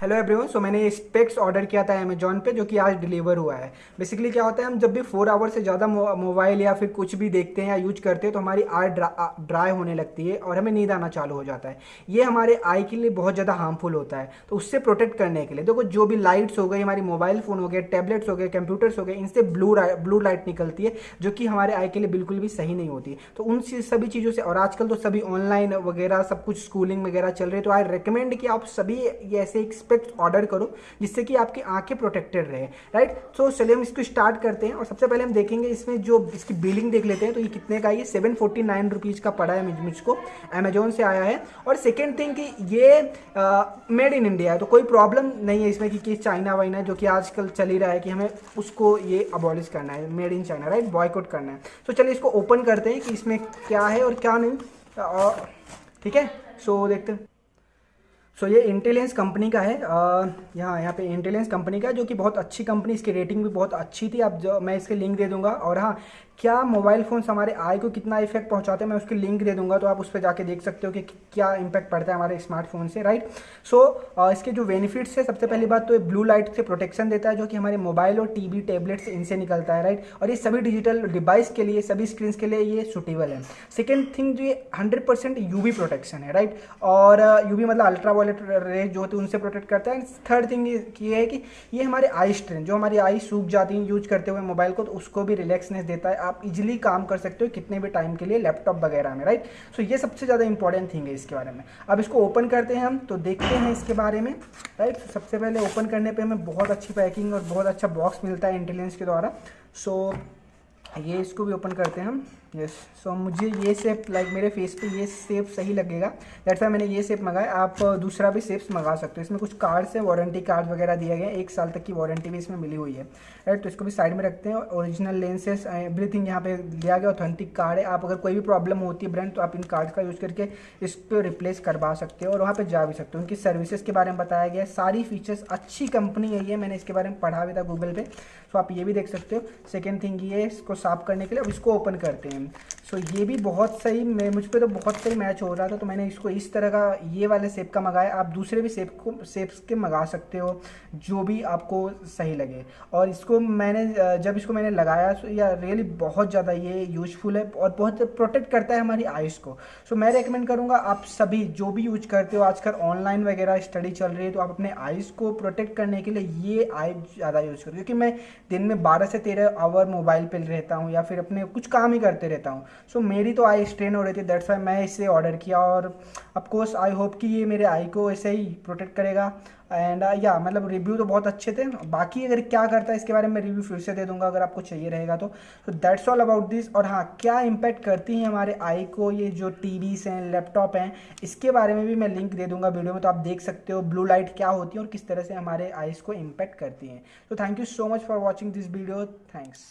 Hello everyone so मैंने ये specs order किया था अमेजोन पे जो कि आज डिलीवर हुआ है। बेसिकली क्या होता है हम जब भी फोर आवर से ज़्यादा मोबाइल या फिर कुछ भी देखते हैं या यूज़ करते हैं तो हमारी आई ड्रा, ड्राई होने लगती है और हमें नींद आना चालू हो जाता है। ये हमारे आई के लिए बहुत ज़्यादा हार्मफुल होता है। तो उससे प्रोटेक्ट करने के लिए देखो तो जो भी लाइट्स हो गई हमारी मोबाइल फ़ोन हो गए टैबलेट्स हो गए कंप्यूटर्स हो गए इनसे ब्लू ब्लू लाइट निकलती है जो कि हमारे आई के लिए बिल्कुल भी सही नहीं होती। तो उन सभी चीज़ों से और आजकल तो सभी ऑनलाइन वगैरह सब कुछ स्कूलिंग वगैरह चल रही है तो आई रिकमेंड कि आप सभी ऐसे एक स्पेक्स ऑर्डर करो जिससे कि आपकी आँखें प्रोटेक्टेड रहे राइट तो चलिए हम इसको स्टार्ट करते हैं और सबसे पहले हम देखेंगे इसमें जो इसकी बिलिंग देख लेते हैं तो ये कितने का ये सेवन फोर्टी का पड़ा है मुझको अमेजोन से आया है। और सेकेंड थिंग कि ये मेड इन इंडिया है तो कोई प्रॉब्लम नहीं है इसमें कि, चाइना वाइना जो कि आजकल चल ही रहा है कि हमें उसको ये अबॉलिश करना है made in China right boycott करना है। तो चलिए इसको ओपन करते हैं कि इसमें क्या है और क्या नहीं और ठीक है? सो देखते हैं। सो so, ये इंटेलिजेंस कंपनी का है। यहाँ यहाँ पे इंटेलिजेंस कंपनी का जो कि बहुत अच्छी कंपनी इसकी रेटिंग भी बहुत अच्छी थी। अब जो मैं इसके लिंक दे दूँगा। और हाँ क्या मोबाइल फ़ोन्स हमारे आई को कितना इफ़ेक्ट पहुंचाते हैं मैं उसकी लिंक दे दूँगा तो आप उस पर जाके देख सकते हो कि क्या इम्पैक्ट पड़ता है हमारे स्मार्टफ़ोन से राइट सो so, इसके जो बेनिफिट्स है सबसे पहली बात तो ये ब्लू लाइट से प्रोटेक्शन देता है जो कि हमारे मोबाइल और टी टैबलेट से इनसे निकलता है राइट और ये सभी डिजिटल डिवाइस के लिए सभी स्क्रीन के लिए ये सुटेबल है। सेकेंड थिंग जो ये हंड्रेड परसेंट प्रोटेक्शन है राइट और यूवी मतलब अल्ट्रा वायलेट रे जो होती है उनसे प्रोटेक्ट करता है। एंड थर्ड थिंग ये है कि ये हमारे आई स्ट्रेन जो हमारी आई सूख जाती है यूज़ करते हुए मोबाइल को तो उसको भी रिलैक्सनेस देता है। आप इजिली काम कर सकते हो कितने भी टाइम के लिए लैपटॉप वगैरह में राइट सो ये सबसे ज़्यादा इंपॉर्टेंट थिंग है इसके बारे में। अब इसको ओपन करते हैं हम तो देखते हैं इसके बारे में राइट सबसे पहले ओपन करने पर हमें बहुत अच्छी पैकिंग और बहुत अच्छा बॉक्स मिलता है इंटेलिजेंस के द्वारा। सो so, ये इसको भी ओपन करते हैं हम। यस सो मुझे ये सेप लाइक मेरे फेस पे ये सेप सही लगेगा। दैट्स वाई मैंने ये सेप मंगाया। आप दूसरा भी सेप्स मंगा सकते हो। इसमें कुछ कार्ड्स है वारंटी कार्ड वगैरह दिया गया है। एक साल तक की वारंटी भी इसमें मिली हुई है। राइट तो इसको भी साइड में रखते हैं। ओरिजिनल लेंसेज एवरीथिंग यहाँ पे दिया गया ऑथेंटिक कार्ड है। आप अगर कोई भी प्रॉब्लम होती है ब्रांड तो आप इन कार्ड का यूज़ करके इस पर रिप्लेस करवा सकते हो और वहाँ पर जा भी सकते हो। उनकी सर्विसेज़ के बारे में बताया गया सारी फीचर्स अच्छी कंपनी है ये। मैंने इसके बारे में पढ़ा भी था गूगल पे। तो आप ये भी देख सकते हो। सेकेंड थिंग ये, इसको साफ़ करने के लिए अब इसको ओपन करते हैं। सो ये भी बहुत सही, मैं, मुझ पर तो बहुत सही मैच हो रहा था तो मैंने इसको इस तरह का ये वाले सेप का मंगाया। आप दूसरे भी सेप को सेप्स के मंगा सकते हो, जो भी आपको सही लगे। और इसको मैंने जब इसको मैंने लगाया तो या रियली बहुत ज़्यादा ये यूजफुल है और बहुत प्रोटेक्ट करता है हमारी आइज़ को। सो मैं रिकमेंड करूँगा, आप सभी जो भी यूज़ करते हो, आजकल ऑनलाइन वगैरह स्टडी चल रही है तो आप अपने आइज़ को प्रोटेक्ट करने के लिए ये आई ज़्यादा यूज़ करो। क्योंकि मैं दिन में बारह से तेरह आवर मोबाइल पर रहता हूँ या फिर अपने कुछ काम ही करते रहता हूँ। सो so, मेरी तो आई स्ट्रेन हो रही थी दैट्स वाई मैं इसे ऑर्डर किया और अफकोर्स आई होप कि ये मेरे आई को ऐसे ही प्रोटेक्ट करेगा। एंड या uh, yeah, मतलब रिव्यू तो बहुत अच्छे थे। बाकी अगर क्या करता है इसके बारे में रिव्यू फिर से दे दूँगा अगर आपको चाहिए रहेगा तो। दैट्स ऑल अबाउट दिस और हाँ क्या इम्पैक्ट करती हैं हमारे आई को ये जो टी हैं लैपटॉप हैं इसके बारे में भी मैं लिंक दे दूँगा वीडियो में तो आप देख सकते हो ब्लू लाइट क्या होती है और किस तरह से हमारे आईज को इम्पैक्ट करती हैं। तो thank you so much for watching this video thanks